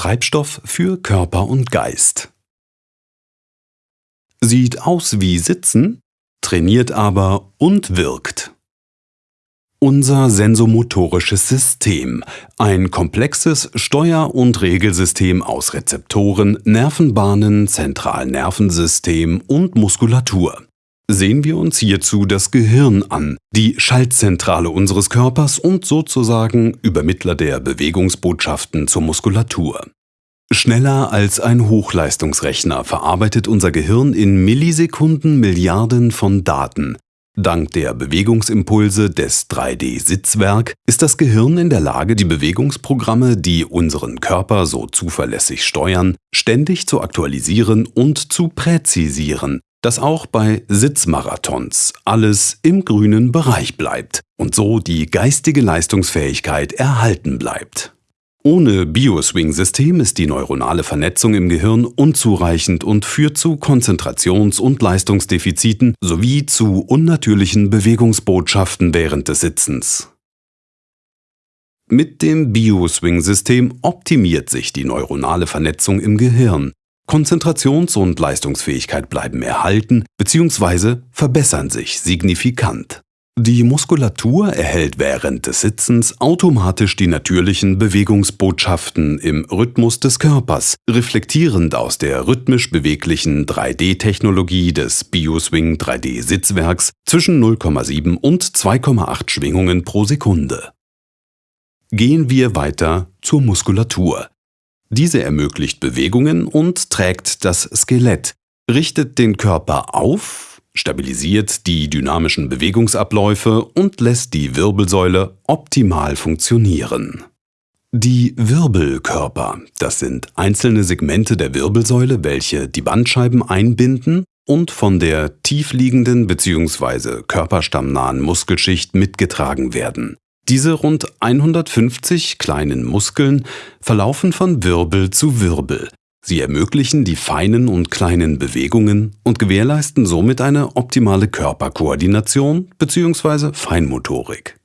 Treibstoff für Körper und Geist. Sieht aus wie Sitzen, trainiert aber und wirkt. Unser sensomotorisches System, ein komplexes Steuer- und Regelsystem aus Rezeptoren, Nervenbahnen, Zentralnervensystem und Muskulatur. Sehen wir uns hierzu das Gehirn an, die Schaltzentrale unseres Körpers und sozusagen Übermittler der Bewegungsbotschaften zur Muskulatur. Schneller als ein Hochleistungsrechner verarbeitet unser Gehirn in Millisekunden Milliarden von Daten, Dank der Bewegungsimpulse des 3D-Sitzwerk ist das Gehirn in der Lage, die Bewegungsprogramme, die unseren Körper so zuverlässig steuern, ständig zu aktualisieren und zu präzisieren, dass auch bei Sitzmarathons alles im grünen Bereich bleibt und so die geistige Leistungsfähigkeit erhalten bleibt. Ohne Bioswing-System ist die neuronale Vernetzung im Gehirn unzureichend und führt zu Konzentrations- und Leistungsdefiziten sowie zu unnatürlichen Bewegungsbotschaften während des Sitzens. Mit dem Bioswing-System optimiert sich die neuronale Vernetzung im Gehirn. Konzentrations- und Leistungsfähigkeit bleiben erhalten bzw. verbessern sich signifikant. Die Muskulatur erhält während des Sitzens automatisch die natürlichen Bewegungsbotschaften im Rhythmus des Körpers, reflektierend aus der rhythmisch beweglichen 3D-Technologie des Bioswing 3D-Sitzwerks zwischen 0,7 und 2,8 Schwingungen pro Sekunde. Gehen wir weiter zur Muskulatur. Diese ermöglicht Bewegungen und trägt das Skelett, richtet den Körper auf stabilisiert die dynamischen Bewegungsabläufe und lässt die Wirbelsäule optimal funktionieren. Die Wirbelkörper, das sind einzelne Segmente der Wirbelsäule, welche die Bandscheiben einbinden und von der tiefliegenden bzw. körperstammnahen Muskelschicht mitgetragen werden. Diese rund 150 kleinen Muskeln verlaufen von Wirbel zu Wirbel, Sie ermöglichen die feinen und kleinen Bewegungen und gewährleisten somit eine optimale Körperkoordination bzw. Feinmotorik.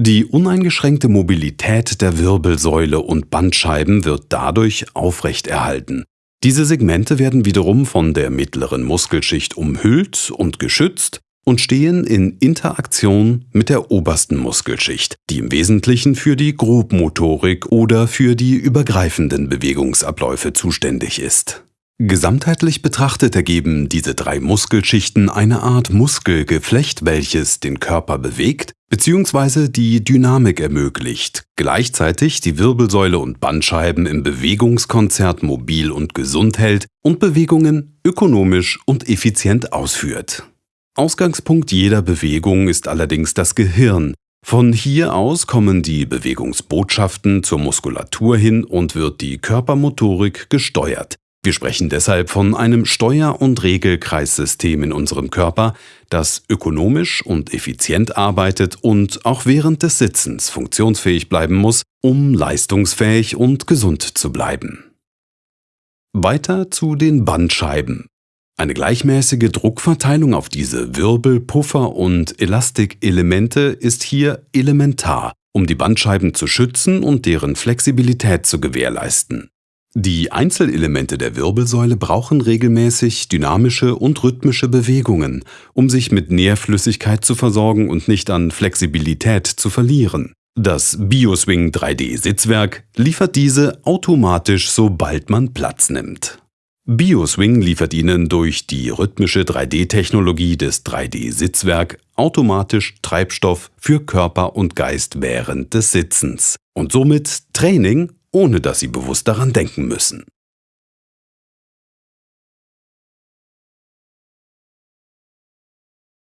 Die uneingeschränkte Mobilität der Wirbelsäule und Bandscheiben wird dadurch aufrechterhalten. Diese Segmente werden wiederum von der mittleren Muskelschicht umhüllt und geschützt und stehen in Interaktion mit der obersten Muskelschicht, die im Wesentlichen für die Grobmotorik oder für die übergreifenden Bewegungsabläufe zuständig ist. Gesamtheitlich betrachtet ergeben diese drei Muskelschichten eine Art Muskelgeflecht, welches den Körper bewegt bzw. die Dynamik ermöglicht, gleichzeitig die Wirbelsäule und Bandscheiben im Bewegungskonzert mobil und gesund hält und Bewegungen ökonomisch und effizient ausführt. Ausgangspunkt jeder Bewegung ist allerdings das Gehirn. Von hier aus kommen die Bewegungsbotschaften zur Muskulatur hin und wird die Körpermotorik gesteuert. Wir sprechen deshalb von einem Steuer- und Regelkreissystem in unserem Körper, das ökonomisch und effizient arbeitet und auch während des Sitzens funktionsfähig bleiben muss, um leistungsfähig und gesund zu bleiben. Weiter zu den Bandscheiben. Eine gleichmäßige Druckverteilung auf diese Wirbel, Puffer und Elastikelemente ist hier elementar, um die Bandscheiben zu schützen und deren Flexibilität zu gewährleisten. Die Einzelelemente der Wirbelsäule brauchen regelmäßig dynamische und rhythmische Bewegungen, um sich mit Nährflüssigkeit zu versorgen und nicht an Flexibilität zu verlieren. Das Bioswing 3D Sitzwerk liefert diese automatisch, sobald man Platz nimmt. BioSwing liefert Ihnen durch die rhythmische 3D-Technologie des 3D-Sitzwerk automatisch Treibstoff für Körper und Geist während des Sitzens und somit Training, ohne dass Sie bewusst daran denken müssen.